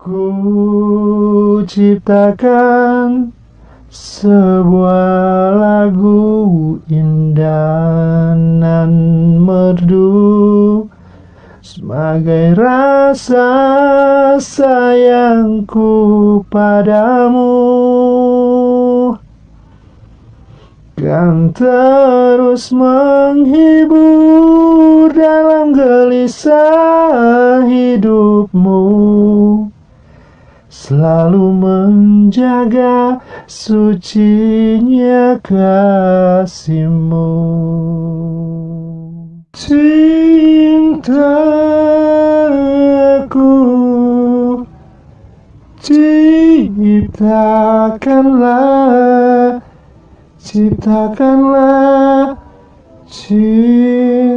Ku ciptakan sebuah lagu indah dan merdu. Sebagai rasa sayangku padamu. Kan terus menghibur dalam gelisah hidupmu Selalu menjaga sucinya kasihmu. Cintaku Ciptakanlah Ciptakanlah cintaku